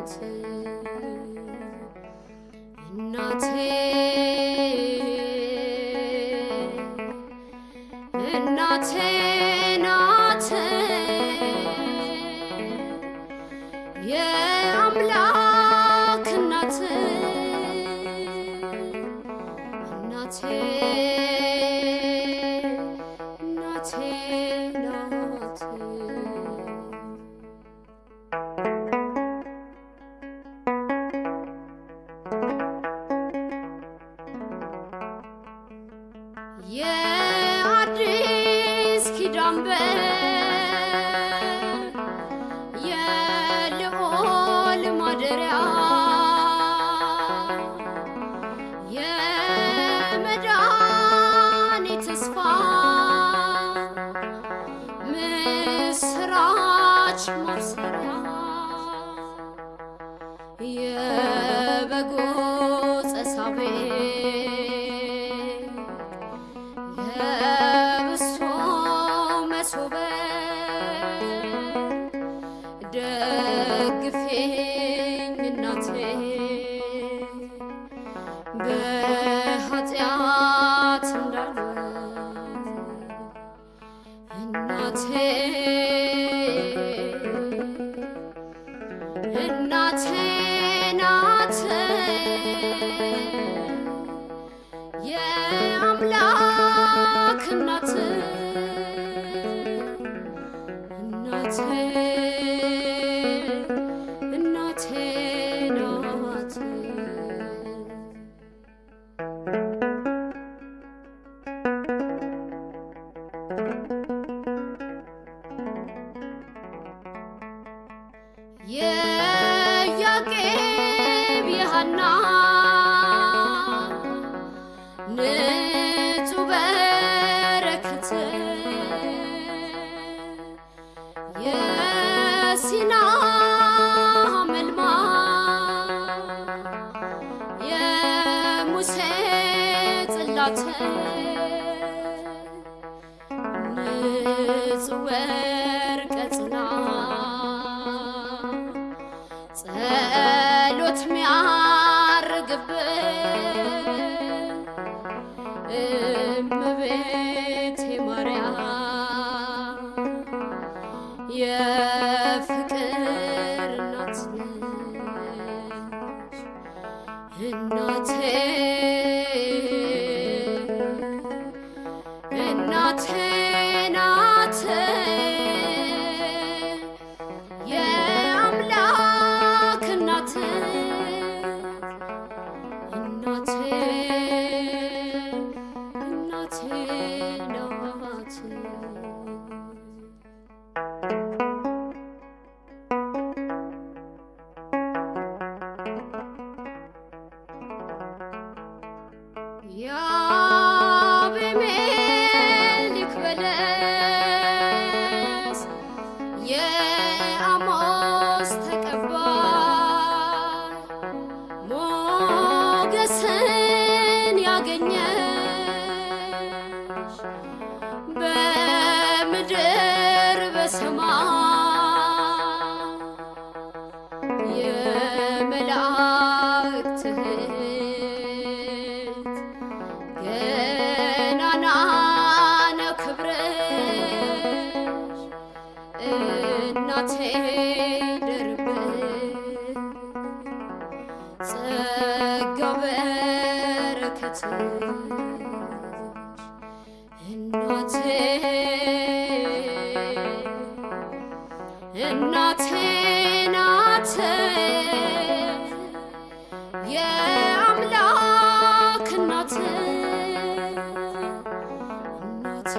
ናት እናቴ እናቴ በኃጢአት እንዳልወድቅ እናቴ እናቴ የአምላክ እናት እናቴ የያቄብ የሐና ንጹሕ በረከት የሲና መልማ የሙሴ ጽላት ንጹሕ ወርቀ ጽና እመቤቴ ማርያም Boganya. እናቴ ናት የአምላክ እናቴ እናቴ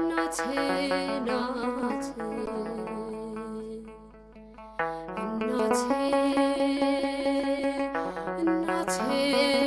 ናት እናቴ ናት